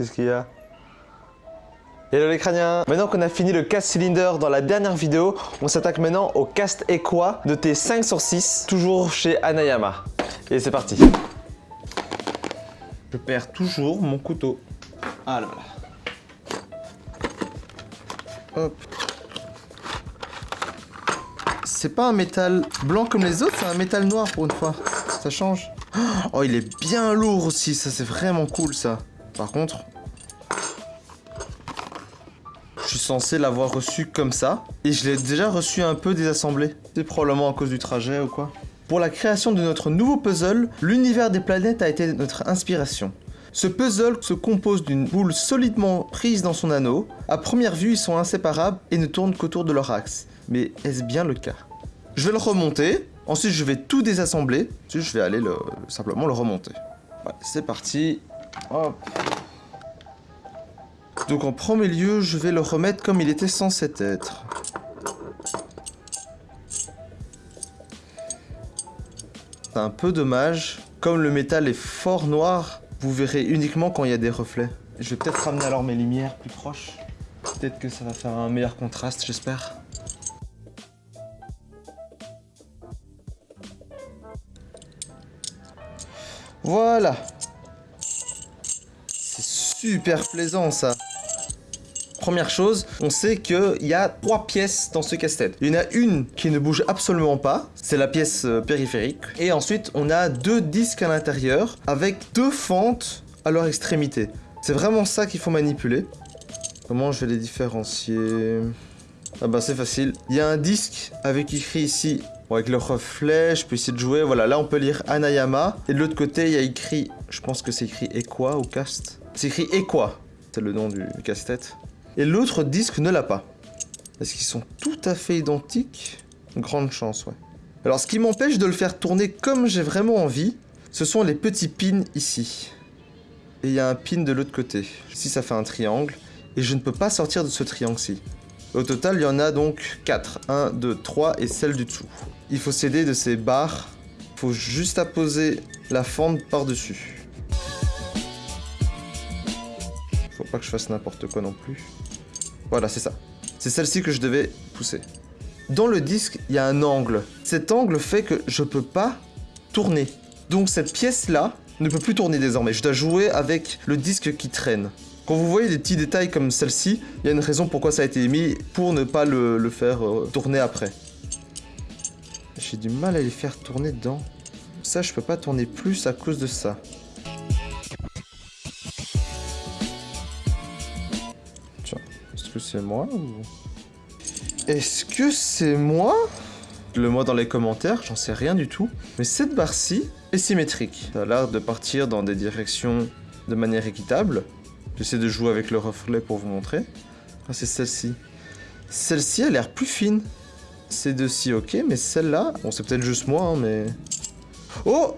Qu'est-ce qu'il y a Hello les crâniens Maintenant qu'on a fini le cast cylinder dans la dernière vidéo, on s'attaque maintenant au cast Equa de T5 sur 6, toujours chez Anayama. Et c'est parti Je perds toujours mon couteau. Ah là là. Hop. C'est pas un métal blanc comme les autres, c'est un métal noir pour une fois. Ça change. Oh, il est bien lourd aussi, ça c'est vraiment cool ça. Par contre, je suis censé l'avoir reçu comme ça. Et je l'ai déjà reçu un peu désassemblé. C'est probablement à cause du trajet ou quoi. Pour la création de notre nouveau puzzle, l'univers des planètes a été notre inspiration. Ce puzzle se compose d'une boule solidement prise dans son anneau. À première vue, ils sont inséparables et ne tournent qu'autour de leur axe. Mais est-ce bien le cas? Je vais le remonter. Ensuite, je vais tout désassembler. Ensuite, je vais aller le, simplement le remonter. C'est parti. Hop. Donc en premier lieu, je vais le remettre comme il était censé être. C'est un peu dommage. Comme le métal est fort noir, vous verrez uniquement quand il y a des reflets. Je vais peut-être ramener alors mes lumières plus proches. Peut-être que ça va faire un meilleur contraste, j'espère. Voilà. Super plaisant ça. Première chose, on sait qu'il y a trois pièces dans ce casse-tête. Il y en a une qui ne bouge absolument pas, c'est la pièce euh, périphérique. Et ensuite, on a deux disques à l'intérieur avec deux fentes à leur extrémité. C'est vraiment ça qu'il faut manipuler. Comment je vais les différencier? Ah bah c'est facile. Il y a un disque avec écrit ici Bon, avec le reflet, je peux essayer de jouer. Voilà, là on peut lire Anayama. Et de l'autre côté, il y a écrit, je pense que c'est écrit Equa ou Cast. C'est écrit Equa, c'est le nom du casse-tête. Et l'autre disque ne l'a pas. Est-ce qu'ils sont tout à fait identiques Grande chance, ouais. Alors ce qui m'empêche de le faire tourner comme j'ai vraiment envie, ce sont les petits pins ici. Et il y a un pin de l'autre côté. Ici ça fait un triangle. Et je ne peux pas sortir de ce triangle-ci. Au total, il y en a donc 4. 1, 2, 3 et celle du dessous. Il faut s'aider de ces barres. Il faut juste apposer la fente par-dessus. Pas que je fasse n'importe quoi non plus. Voilà, c'est ça. C'est celle-ci que je devais pousser. Dans le disque, il y a un angle. Cet angle fait que je peux pas tourner. Donc cette pièce-là ne peut plus tourner désormais. Je dois jouer avec le disque qui traîne. Quand vous voyez des petits détails comme celle-ci, il y a une raison pourquoi ça a été mis pour ne pas le, faire euh, tourner après. J'ai du mal à les faire tourner dedans. Ça, je peux pas tourner plus à cause de ça. C'est moi ou... Est-ce que c'est moi? Le moi dans les commentaires, j'en sais rien du tout. Mais cette barre-ci est symétrique. Ça a l'air de partir dans des directions de manière équitable. J'essaie de jouer avec le reflet pour vous montrer. Ah, c'est celle-ci. Celle-ci a l'air plus fine. Ces deux-ci, ok, mais celle-là... Bon, c'est peut-être juste moi, hein, mais... Oh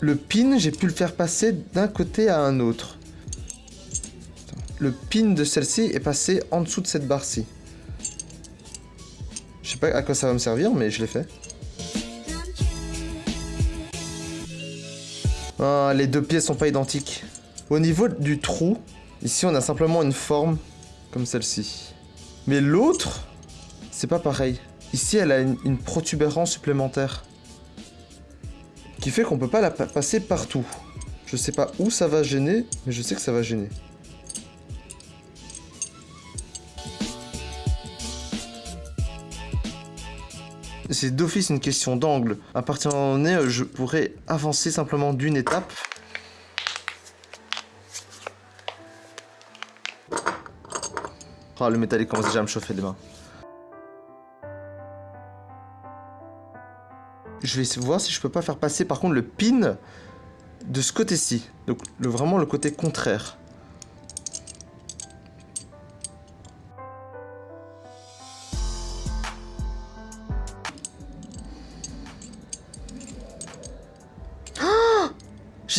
Le pin, j'ai pu le faire passer d'un côté à un autre. Le pin de celle-ci est passé en dessous de cette barre-ci. Je sais pas à quoi ça va me servir, mais je l'ai fait. Ah, les deux pièces sont pas identiques. Au niveau du trou, ici on a simplement une forme comme celle-ci. Mais l'autre, c'est pas pareil. Ici elle a une, protubérance supplémentaire. Qui fait qu'on peut pas la passer partout. Je sais pas où ça va gêner, mais je sais que ça va gêner. C'est d'office une question d'angle. À partir d'un moment donné, je pourrais avancer simplement d'une étape Oh, le métallique commence déjà à me chauffer les mains. Je vais voir si je peux pas faire passer par contre le pin de ce côté-ci. Donc vraiment le côté contraire.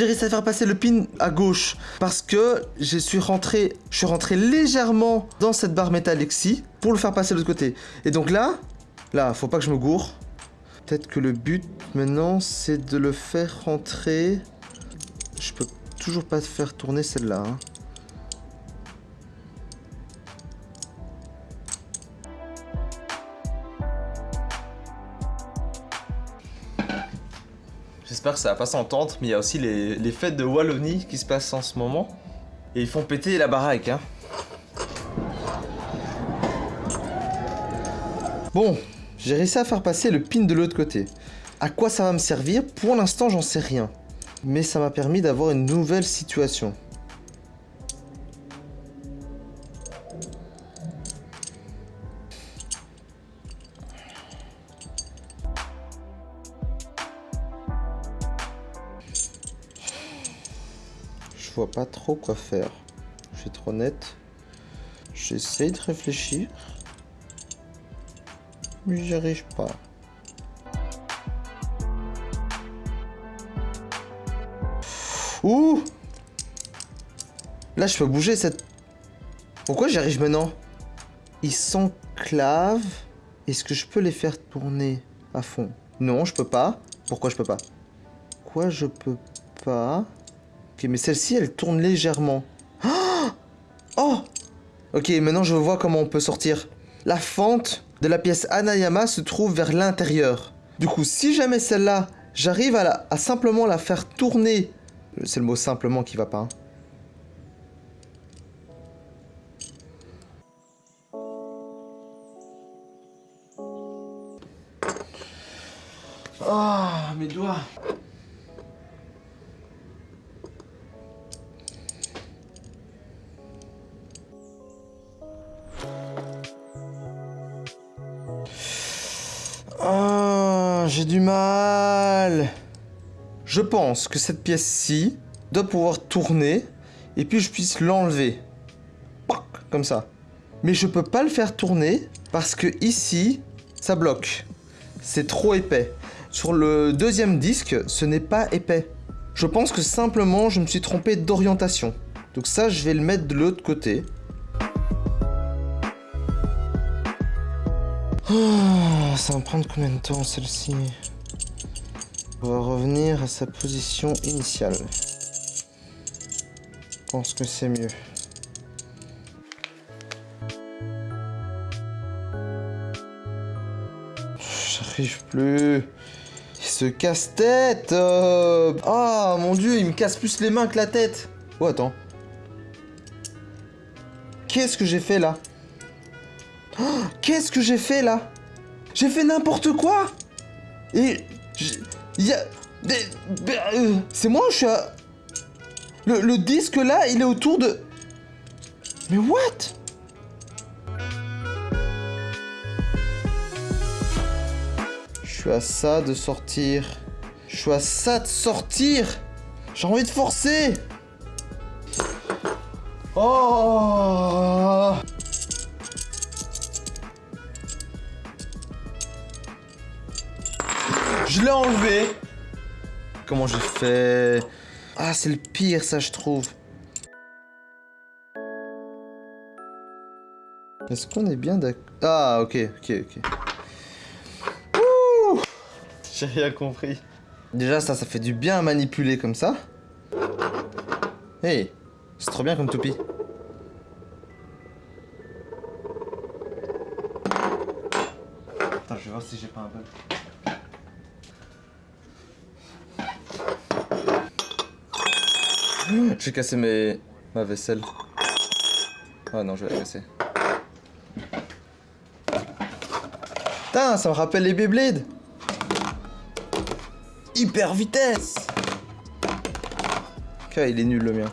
J'ai réussi à faire passer le pin à gauche parce que je suis rentré, je suis rentré légèrement dans cette barre métallique-ci pour le faire passer de l'autre côté. Et donc là, là, faut pas que je me gourre. Peut-être que le but maintenant, c'est de le faire rentrer. Je peux toujours pas faire tourner celle-là. Hein. J'espère que ça va pas s'entendre, mais il y a aussi les, fêtes de Wallonie qui se passent en ce moment. Et ils font péter la baraque, hein. Bon, j'ai réussi à faire passer le pin de l'autre côté. À quoi ça va me servir? Pour l'instant, j'en sais rien. Mais ça m'a permis d'avoir une nouvelle situation. Je vois pas trop quoi faire. Je suis trop honnête. J'essaie de réfléchir. Mais j'y arrive pas. Ouh Là, je peux bouger cette... Pourquoi j'y arrive maintenant? Ils s'enclavent. Est-ce que je peux les faire tourner à fond? Non, je peux pas. Pourquoi je peux pas? Quoi, je peux pas? Ok, mais celle-ci, elle tourne légèrement. Oh, oh Ok, maintenant je vois comment on peut sortir. La fente de la pièce Anayama se trouve vers l'intérieur. Du coup, si jamais celle-là, j'arrive à, simplement la faire tourner c'est le mot simplement qui va pas. Ah, mes doigts. Du mal. Je pense que cette pièce-ci doit pouvoir tourner et puis je puisse l'enlever. Comme ça. Mais je peux pas le faire tourner parce que ici, ça bloque. C'est trop épais. Sur le deuxième disque, ce n'est pas épais. Je pense que simplement, je me suis trompé d'orientation. Donc ça, je vais le mettre de l'autre côté. Oh, ça va me prendre combien de temps celle-ci va revenir à sa position initiale. Je pense que c'est mieux. J'arrive plus. Il se casse-tête Ah, mon dieu, il me casse plus les mains que la tête Oh, attends. Qu'est-ce que j'ai fait, là? Oh, Qu'est-ce que j'ai fait, là? J'ai fait n'importe quoi. Et... Il y a... Euh, c'est moi je suis à... Le, disque là, il est autour de... Mais what? Je suis à ça de sortir. Je suis à ça de sortir. J'ai envie de forcer. Oh Je l'ai enlevé. Comment j'ai fait? Ah, c'est le pire, ça, je trouve. Est-ce qu'on est bien d'accord Ah, ok, ok, ok. Ouh J'ai rien compris. Déjà, ça, ça fait du bien à manipuler comme ça. Hey, c'est trop bien comme toupie. Attends, je vais voir si j'ai pas un bug. J'ai cassé mes... ma vaisselle. Ah non, je vais la casser. Putain, ça me rappelle les Beyblade Hyper vitesse Ok, il est nul le mien.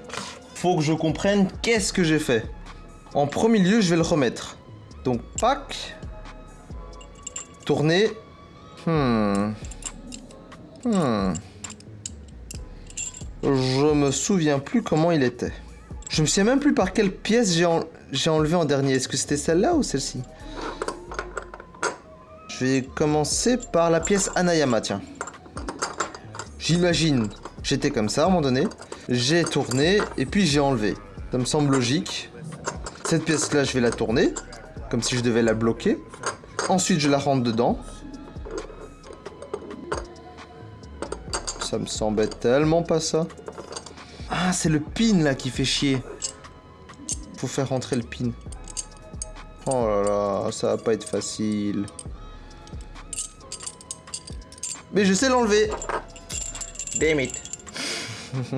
Faut que je comprenne qu'est-ce que j'ai fait. En premier lieu, je vais le remettre. Donc, pack. Tourner. Hmm. Hmm. Je me souviens plus comment il était. Je me souviens même plus par quelle pièce j'ai enlevé en dernier. Est-ce que c'était celle-là ou celle-ci? Je vais commencer par la pièce Anayama, tiens. J'imagine, j'étais comme ça à un moment donné. J'ai tourné et puis j'ai enlevé. Ça me semble logique. Cette pièce-là, je vais la tourner, comme si je devais la bloquer. Ensuite, je la rentre dedans. Ça me semblait tellement pas ça. Ah, c'est le pin là qui fait chier. Faut faire rentrer le pin. Oh là là, ça va pas être facile. Mais je sais l'enlever. Damn it.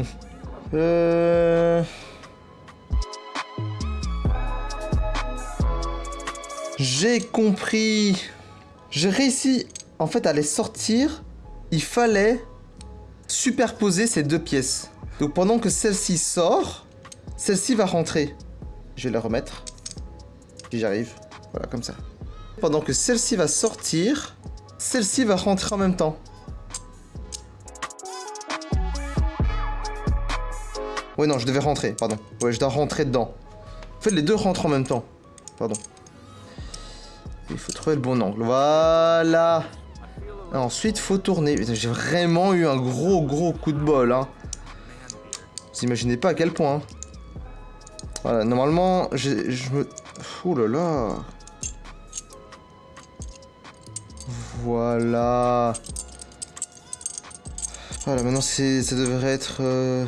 euh... J'ai compris. J'ai réussi, en fait, à les sortir. Il fallait superposer ces deux pièces. Donc pendant que celle-ci sort, celle-ci va rentrer. Je vais la remettre. Si j'arrive. Voilà, comme ça. Pendant que celle-ci va sortir, celle-ci va rentrer en même temps. Ouais, non, je devais rentrer, pardon. Ouais, je dois rentrer dedans. En fait, les deux rentrent en même temps. Pardon. Il faut trouver le bon angle. Voilà. Ensuite, faut tourner. J'ai vraiment eu un gros, gros coup de bol. Hein. Vous imaginez pas à quel point. Hein. Voilà, normalement, je me... Ouh là là. Voilà. Voilà, maintenant ça devrait être euh,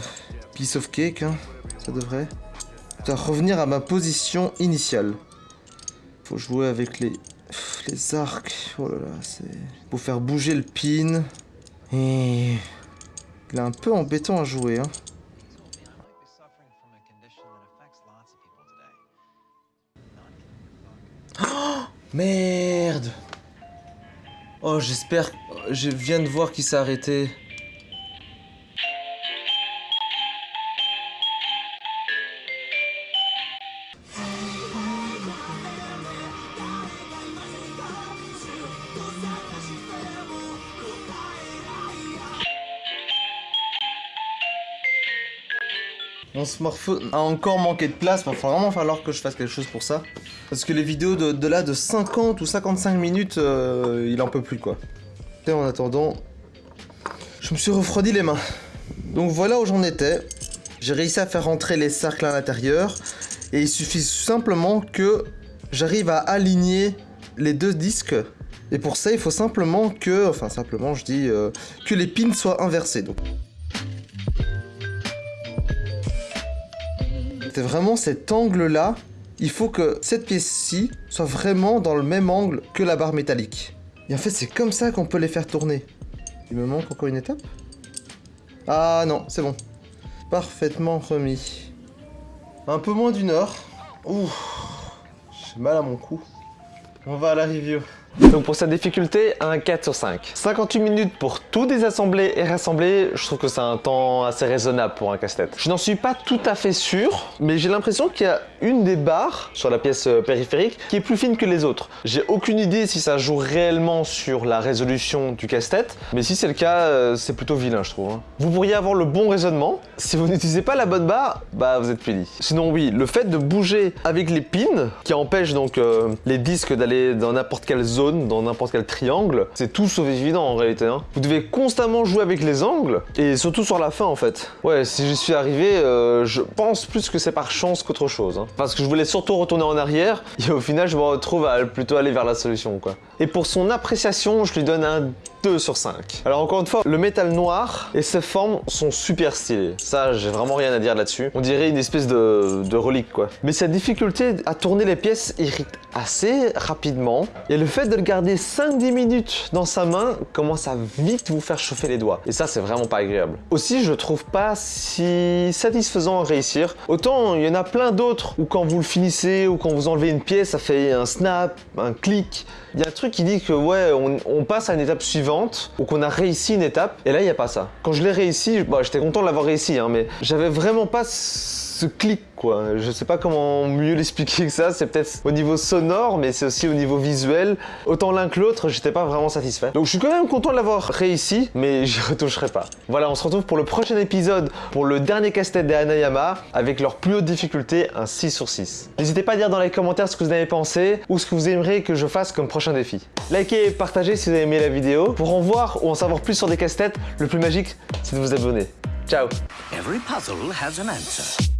piece of cake, hein. ça devrait. Je dois revenir à ma position initiale. Faut jouer avec les les arcs, oh là là, c'est... Pour faire bouger le pin. Il est un peu embêtant à jouer, hein. Oh Merde Oh, j'espère... Je viens de voir qu'il s'est arrêté. Mon smartphone a encore manqué de place, il va vraiment falloir que je fasse quelque chose pour ça. Parce que les vidéos de, là de 50 ou 55 minutes, euh, il en peut plus quoi. Et en attendant, je me suis refroidi les mains. Donc voilà où j'en étais. J'ai réussi à faire rentrer les cercles à l'intérieur. Et il suffit simplement que j'arrive à aligner les deux disques. Et pour ça, il faut simplement que, enfin simplement je dis, euh, que les pins soient inversés. Donc. C'est vraiment cet angle-là. Il faut que cette pièce-ci soit vraiment dans le même angle que la barre métallique. Et en fait, c'est comme ça qu'on peut les faire tourner. Il me manque encore une étape Ah non, c'est bon. Parfaitement remis. Un peu moins d'une heure. Ouh, j'ai mal à mon cou. On va à la review. Donc pour sa difficulté, un 4 sur 5. 58 minutes pour tout désassembler et rassembler, je trouve que c'est un temps assez raisonnable pour un casse-tête. Je n'en suis pas tout à fait sûr, mais j'ai l'impression qu'il y a une des barres sur la pièce euh, périphérique qui est plus fine que les autres. J'ai aucune idée si ça joue réellement sur la résolution du casse-tête, mais si c'est le cas, euh, c'est plutôt vilain je trouve. Hein. Vous pourriez avoir le bon raisonnement, si vous n'utilisez pas la bonne barre, bah vous êtes puni. Sinon oui, le fait de bouger avec les pins, qui empêchent donc euh, les disques d'aller dans n'importe quelle zone dans n'importe quel triangle, c'est tout sauf évident en réalité. Hein. Vous devez constamment jouer avec les angles, et surtout sur la fin en fait. Ouais, si j'y suis arrivé, euh, je pense plus que c'est par chance qu'autre chose. Hein. Parce que je voulais surtout retourner en arrière, et au final je me retrouve à plutôt aller vers la solution quoi. Et pour son appréciation, je lui donne un 2 sur 5. Alors encore une fois, le métal noir et ses formes sont super stylées. Ça, j'ai vraiment rien à dire là-dessus. On dirait une espèce de, de relique quoi. Mais sa difficulté à tourner les pièces irrite assez rapidement. Et le fait de le garder 5-10 minutes dans sa main commence à vite vous faire chauffer les doigts. Et ça, c'est vraiment pas agréable. Aussi, je trouve pas si satisfaisant à réussir. Autant, il y en a plein d'autres où quand vous le finissez ou quand vous enlevez une pièce, ça fait un snap, un clic. Il y a un truc qui dit que ouais, on, passe à une étape suivante ou qu'on a réussi une étape. Et là, il n'y a pas ça. Quand je l'ai réussi, bah, j'étais content de l'avoir réussi, hein, mais j'avais vraiment pas ce clic quoi. Je sais pas comment mieux l'expliquer que ça, c'est peut-être au niveau sonore, mais c'est aussi au niveau visuel. Autant l'un que l'autre, j'étais pas vraiment satisfait. Donc je suis quand même content de l'avoir réussi, mais j'y retoucherai pas. Voilà, on se retrouve pour le prochain épisode, pour le dernier casse-tête des Hanayama, avec leur plus haute difficulté, un 6 sur 6. N'hésitez pas à dire dans les commentaires ce que vous avez pensé, ou ce que vous aimeriez que je fasse comme prochain défi. Likez et partagez si vous avez aimé la vidéo. Pour en voir ou en savoir plus sur des casse-têtes, le plus magique, c'est de vous abonner. Ciao Every puzzle has an answer.